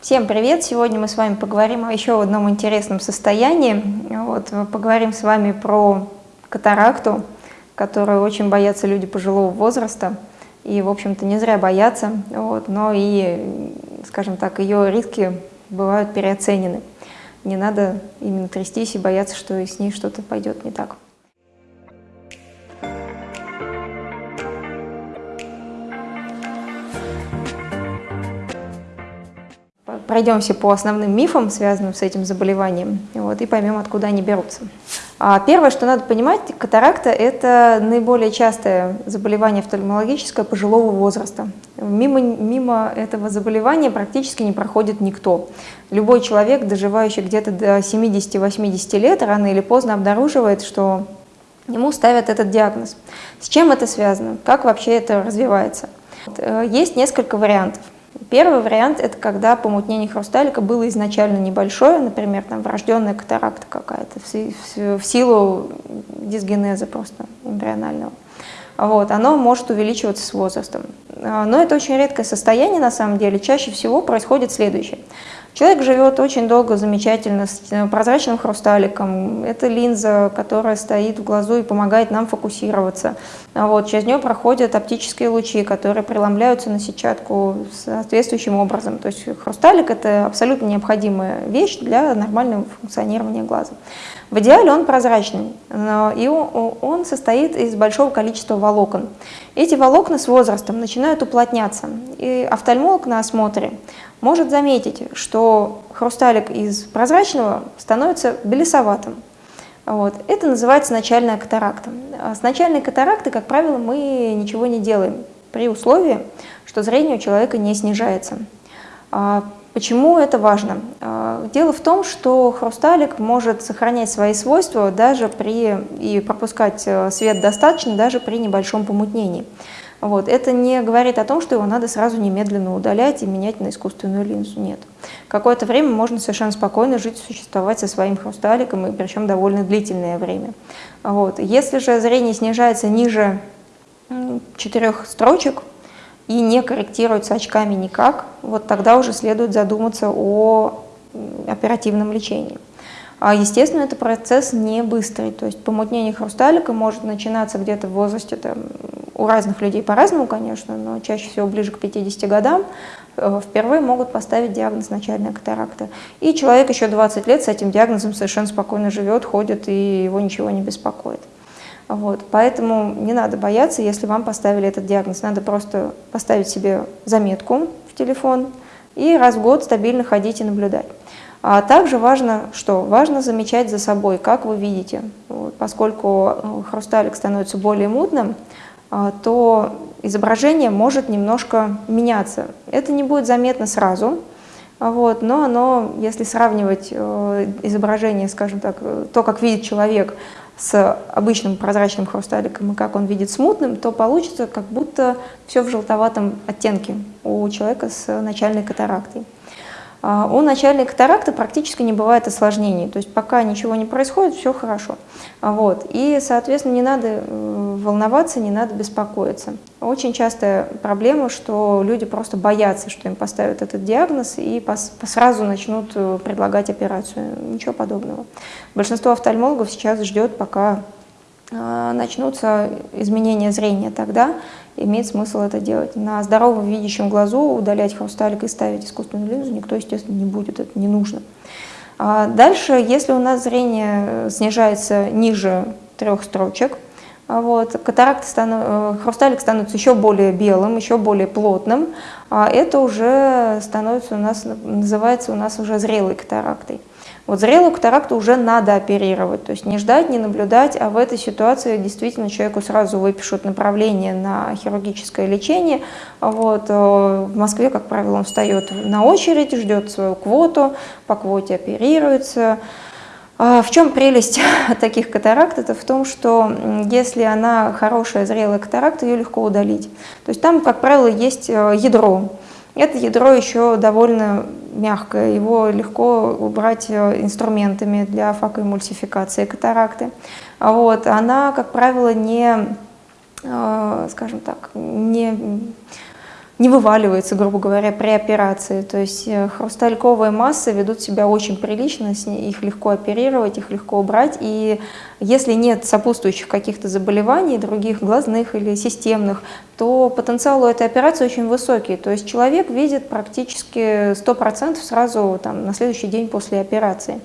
Всем привет! Сегодня мы с вами поговорим о еще одном интересном состоянии. Вот, поговорим с вами про катаракту, которую очень боятся люди пожилого возраста. И, в общем-то, не зря боятся, вот, но и, скажем так, ее риски бывают переоценены. Не надо именно трястись и бояться, что с ней что-то пойдет не так. Пройдемся по основным мифам, связанным с этим заболеванием, вот, и поймем, откуда они берутся. А первое, что надо понимать, катаракта – это наиболее частое заболевание офтальмологическое пожилого возраста. Мимо, мимо этого заболевания практически не проходит никто. Любой человек, доживающий где-то до 70-80 лет, рано или поздно обнаруживает, что ему ставят этот диагноз. С чем это связано? Как вообще это развивается? Э, есть несколько вариантов. Первый вариант – это когда помутнение хрусталика было изначально небольшое, например, там врожденная катаракта какая-то в силу дисгенеза просто эмбрионального. Вот, оно может увеличиваться с возрастом. А, но это очень редкое состояние на самом деле. Чаще всего происходит следующее. Человек живет очень долго, замечательно, с э, прозрачным хрусталиком. Это линза, которая стоит в глазу и помогает нам фокусироваться. А вот, через нее проходят оптические лучи, которые преломляются на сетчатку соответствующим образом. То есть хрусталик – это абсолютно необходимая вещь для нормального функционирования глаза. В идеале он прозрачный, и он состоит из большого количества волокон. Эти волокна с возрастом начинают уплотняться, и офтальмолог на осмотре может заметить, что хрусталик из прозрачного становится белесоватым. Вот. Это называется начальная катаракта. С начальной катаракты, как правило, мы ничего не делаем, при условии, что зрение у человека не снижается. А почему это важно? А, дело в том, что хрусталик может сохранять свои свойства даже при, и пропускать э, свет достаточно даже при небольшом помутнении. Вот. Это не говорит о том, что его надо сразу немедленно удалять и менять на искусственную линзу. Нет. Какое-то время можно совершенно спокойно жить, существовать со своим хрусталиком, и причем довольно длительное время. Вот. Если же зрение снижается ниже четырех строчек и не корректируется очками никак, вот тогда уже следует задуматься о оперативном лечении. А, естественно, это процесс не быстрый, то есть помутнение хрусталика может начинаться где-то в возрасте там, у разных людей по-разному, конечно, но чаще всего ближе к 50 годам э, впервые могут поставить диагноз начальная катаракта. И человек еще 20 лет с этим диагнозом совершенно спокойно живет, ходит, и его ничего не беспокоит. Вот, поэтому не надо бояться, если вам поставили этот диагноз. Надо просто поставить себе заметку в телефон и раз в год стабильно ходить и наблюдать. А также важно, что важно замечать за собой, как вы видите. Вот, поскольку э, хрусталик становится более мутным, то изображение может немножко меняться. Это не будет заметно сразу, вот, но оно, если сравнивать э, изображение, скажем так, то, как видит человек с обычным прозрачным хрусталиком и как он видит смутным, то получится, как будто все в желтоватом оттенке у человека с начальной катарактой. А, у начальной катаракты практически не бывает осложнений, то есть пока ничего не происходит, все хорошо. Вот. И, соответственно, не надо э, волноваться, не надо беспокоиться. Очень частая проблема, что люди просто боятся, что им поставят этот диагноз и сразу начнут э, предлагать операцию. Ничего подобного. Большинство офтальмологов сейчас ждет, пока начнутся изменения зрения, тогда имеет смысл это делать. На здоровом видящем глазу удалять хрусталик и ставить искусственную линзу никто, естественно, не будет, это не нужно. А дальше, если у нас зрение снижается ниже трех строчек, вот, катаракта стану, э, хрусталик становится еще более белым, еще более плотным, а это уже становится у нас, называется у нас уже зрелой катарактой. Вот зрелую катаракту уже надо оперировать, то есть не ждать, не наблюдать, а в этой ситуации действительно человеку сразу выпишут направление на хирургическое лечение. Вот. Э, в Москве, как правило, он встает на очередь, ждет свою квоту, по квоте оперируется. А в чем прелесть таких катаракт? Это в том, что если она хорошая, зрелая катаракта, ее легко удалить. То есть там, как правило, есть э, ядро. Это ядро еще довольно мягкое, его легко убрать э, инструментами для факоэмульсификации катаракты. Вот. Она, как правило, не, э, скажем так, не не вываливается, грубо говоря, при операции. То есть э, хрустальковые массы ведут себя очень прилично, их легко оперировать, их легко убрать. И если нет сопутствующих каких-то заболеваний, других глазных или системных, то потенциал у этой операции очень высокий. То есть человек видит практически 100% сразу там, на следующий день после операции.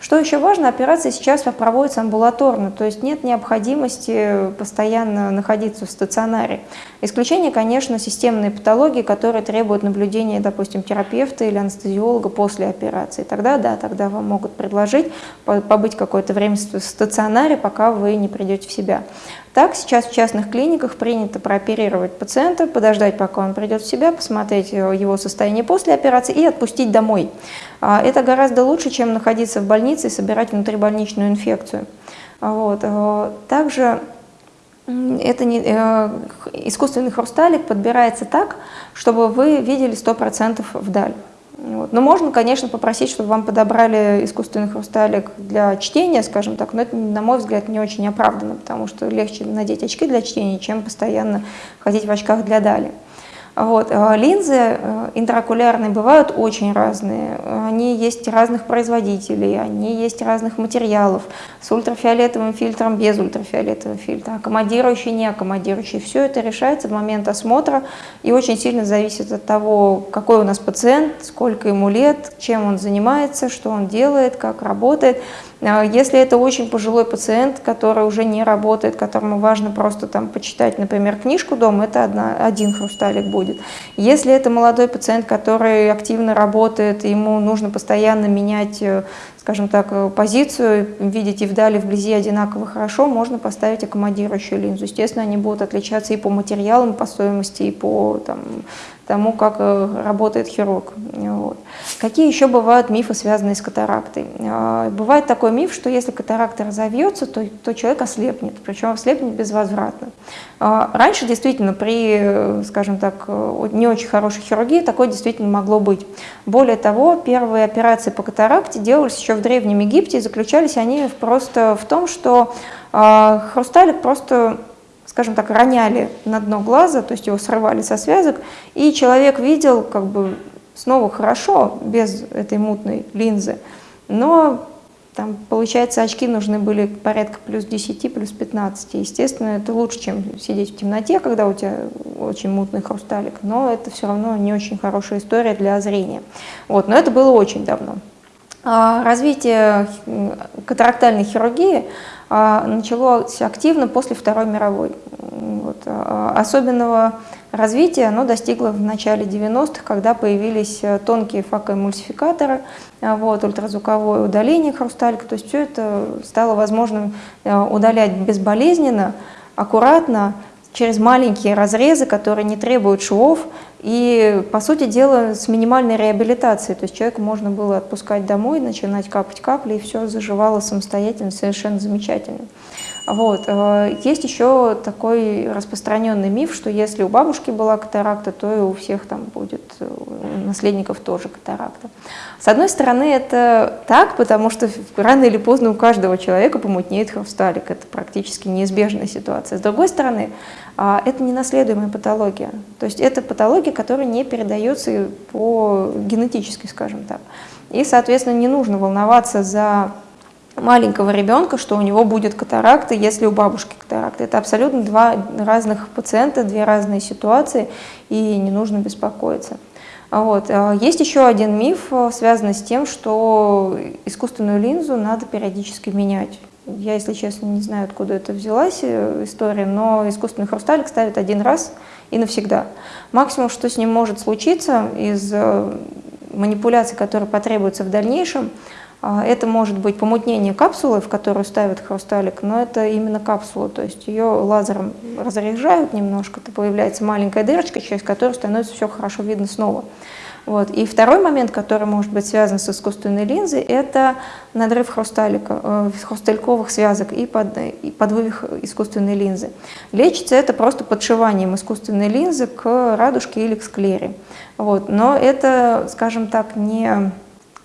Что еще важно, операция сейчас проводится амбулаторно, то есть нет необходимости постоянно находиться в стационаре. Исключение, конечно, системные патологии, которые требуют наблюдения, допустим, терапевта или анестезиолога после операции. Тогда, да, тогда вам могут предложить побыть какое-то время в стационаре, пока вы не придете в себя. Так, сейчас в частных клиниках принято прооперировать пациента, подождать, пока он придет в себя, посмотреть его состояние после операции и отпустить домой. А, это гораздо лучше, чем находиться в больнице и собирать внутрибольничную инфекцию. Вот. А, также это не, э, искусственный хрусталик подбирается так, чтобы вы видели 100% вдаль. Вот. Но можно, конечно, попросить, чтобы вам подобрали искусственный хрусталик для чтения, скажем так, но это, на мой взгляд, не очень оправданно, потому что легче надеть очки для чтения, чем постоянно ходить в очках для дали. Вот. Э, линзы э, интраокулярные бывают очень разные. Они есть разных производителей, они есть разных материалов, с ультрафиолетовым фильтром, без ультрафиолетового фильтра, аккомодирующий, не аккомодирующий. Все это решается в момент осмотра и очень сильно зависит от того, какой у нас пациент, сколько ему лет, чем он занимается, что он делает, как работает. А если это очень пожилой пациент, который уже не работает, которому важно просто там почитать, например, книжку дома, это одна, один хрусталик будет. Если это молодой пациент, который активно работает, ему нужно постоянно менять, э, скажем так, э, позицию, видеть и вдали, и вблизи одинаково хорошо, можно поставить аккомодирующую линзу. Естественно, они будут отличаться и по материалам, по стоимости, и по там, тому, как э, работает хирург. Вот. Какие еще бывают мифы, связанные с катарактой? А, бывает такой миф, что если катаракта разовьется, то, то человек ослепнет, причем ослепнет безвозвратно. А, раньше действительно при, скажем так, не очень хорошей хирургии такое действительно могло быть. Более того, первые операции по катаракте делались еще в Древнем Египте, и заключались они просто в том, что а, хрусталик просто скажем так, роняли на дно глаза, то есть его срывали со связок, и человек видел как бы снова хорошо, без этой мутной линзы, но там, получается, очки нужны были порядка плюс 10, плюс 15. Естественно, это лучше, чем сидеть в темноте, когда у тебя очень мутный хрусталик, но это все равно не очень хорошая история для зрения. Вот, но это было очень давно. А, развитие катарактальной хирургии а, началось активно после Второй мировой. Вот. А, особенного развития оно достигло в начале 90-х, когда появились э, тонкие факоэмульсификаторы, вот, ультразвуковое удаление хрусталика. То есть все это стало возможным э, удалять безболезненно, аккуратно, через маленькие разрезы, которые не требуют швов, и, по сути дела, с минимальной реабилитацией. То есть человеку можно было отпускать домой, начинать капать капли, и все заживало самостоятельно, совершенно замечательно. Вот. Э, есть еще такой распространенный миф, что если у бабушки была катаракта, то и у всех там будет, э, у наследников тоже катаракта. С одной стороны, это так, потому что рано или поздно у каждого человека помутнеет хрусталик. Это практически неизбежная ситуация. С другой стороны, а, это не наследуемая патология. То есть это патология, которая не передается по генетически, скажем так. И, соответственно, не нужно волноваться за маленького ребенка, что у него будет катаракта, если у бабушки катаракта. Это абсолютно два разных пациента, две разные ситуации, и не нужно беспокоиться. Вот. А, есть еще один миф, э, связанный с тем, что искусственную линзу надо периодически менять. Я, если честно, не знаю, откуда это взялась э, история, но искусственный хрусталик ставят один раз и навсегда. Максимум, что с ним может случиться из э, манипуляций, которые потребуются в дальнейшем, это может быть помутнение капсулы, в которую ставят хрусталик, но это именно капсула, то есть ее лазером разряжают немножко, то появляется маленькая дырочка, через которую становится все хорошо видно снова. Вот. И второй момент, который может быть связан с искусственной линзой, это надрыв хрусталика, э, хрустальковых связок и, под, и подвывих искусственной линзы. Лечится это просто подшиванием искусственной линзы к радужке или к склере. Вот. Но это, скажем так, не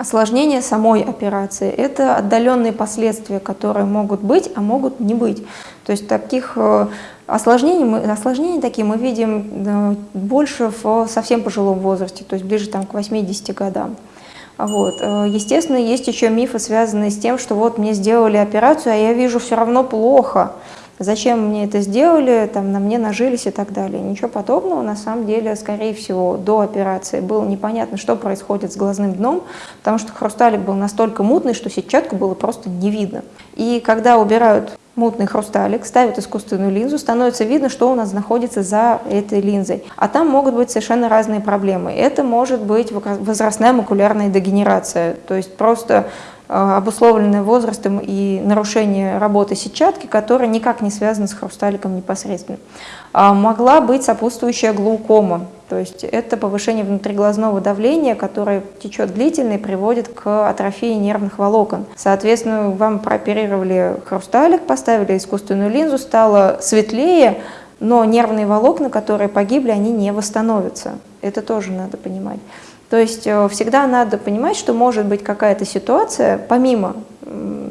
осложнение самой операции. Это отдаленные последствия, которые могут быть, а могут не быть. То есть таких э, осложнений, мы, осложнений такие мы видим больше в совсем пожилом возрасте, то есть ближе там, к 80 годам. Вот. Э, естественно, есть еще мифы, связанные с тем, что вот мне сделали операцию, а я вижу все равно плохо зачем мне это сделали, там, на мне нажились и так далее. Ничего подобного, на самом деле, скорее всего, до операции было непонятно, что происходит с глазным дном, потому что хрусталик был настолько мутный, что сетчатку было просто не видно. И когда убирают мутный хрусталик, ставят искусственную линзу, становится видно, что у нас находится за этой линзой. А там могут быть совершенно разные проблемы. Это может быть возрастная макулярная дегенерация, то есть просто обусловленное возрастом и нарушение работы сетчатки, которая никак не связана с хрусталиком непосредственно. А могла быть сопутствующая глаукома, то есть это повышение внутриглазного давления, которое течет длительно и приводит к атрофии нервных волокон. Соответственно, вам прооперировали хрусталик, поставили искусственную линзу, стало светлее, но нервные волокна, которые погибли, они не восстановятся. Это тоже надо понимать. То есть э, всегда надо понимать, что может быть какая-то ситуация, помимо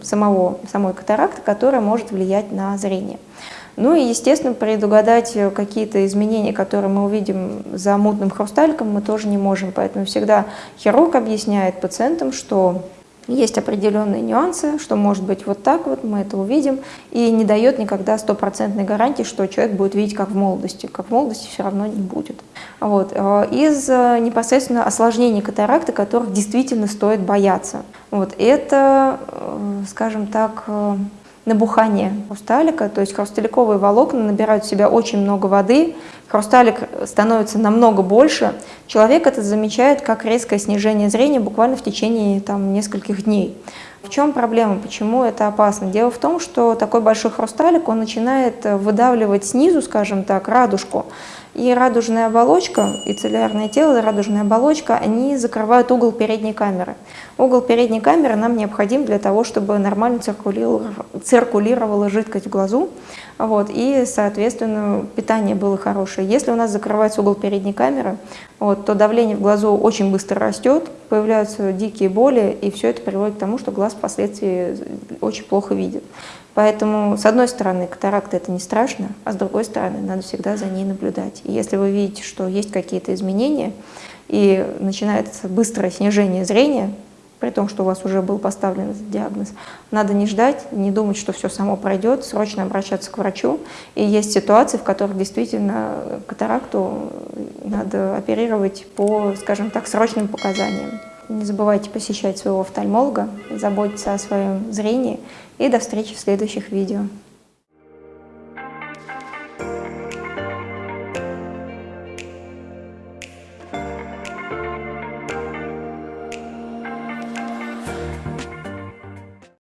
самого, самой катаракты, которая может влиять на зрение. Ну и, естественно, предугадать э, какие-то изменения, которые мы увидим за мутным хрусталиком, мы тоже не можем. Поэтому всегда хирург объясняет пациентам, что есть определенные нюансы, что может быть вот так вот, мы это увидим, и не дает никогда стопроцентной гарантии, что человек будет видеть как в молодости. Как в молодости все равно не будет. Вот. Э, из э, непосредственно осложнений катаракты, которых действительно стоит бояться. Вот. Это, э, скажем так, набухание хрусталика, то есть хрусталиковые волокна набирают в себя очень много воды, хрусталик становится намного больше, человек это замечает как резкое снижение зрения буквально в течение там, нескольких дней. В чем проблема, почему это опасно? Дело в том, что такой большой хрусталик, он начинает выдавливать снизу, скажем так, радужку, и радужная оболочка, и целлярное тело, и радужная оболочка, они закрывают угол передней камеры. Угол передней камеры нам необходим для того, чтобы нормально циркулировала жидкость в глазу, вот, и, соответственно, питание было хорошее. Если у нас закрывается угол передней камеры, вот, то давление в глазу очень быстро растет, появляются дикие боли, и все это приводит к тому, что глаз впоследствии очень плохо видит. Поэтому, с одной стороны, катаракта это не страшно, а с другой стороны, надо всегда за ней наблюдать. И если вы видите, что есть какие-то изменения, и начинается быстрое снижение зрения, при том, что у вас уже был поставлен диагноз. Надо не ждать, не думать, что все само пройдет, срочно обращаться к врачу. И есть ситуации, в которых действительно катаракту надо оперировать по, скажем так, срочным показаниям. Не забывайте посещать своего офтальмолога, заботиться о своем зрении. И до встречи в следующих видео.